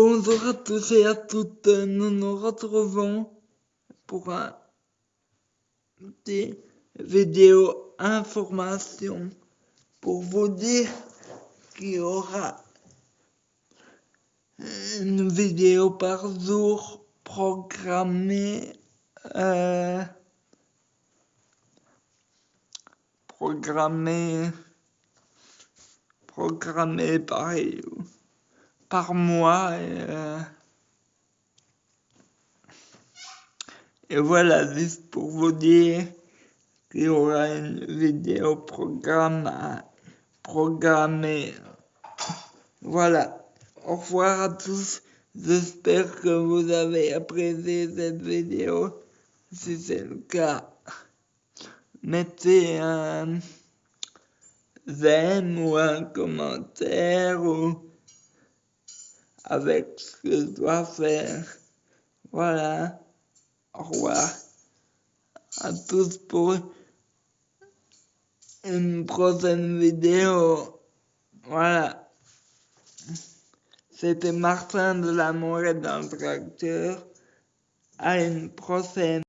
Bonjour à tous et à toutes, nous nous retrouvons pour un petit vidéo information pour vous dire qu'il y aura une vidéo par jour programmée euh, programmée programmée par par mois. Et, euh, et voilà, juste pour vous dire qu'il y aura une vidéo programme programmée. Voilà. Au revoir à tous. J'espère que vous avez apprécié cette vidéo. Si c'est le cas, mettez un j'aime ou un commentaire ou avec ce que je dois faire. Voilà. Au revoir à tous pour une prochaine vidéo. Voilà. C'était Martin de l'amour et d'un tracteur. À une prochaine.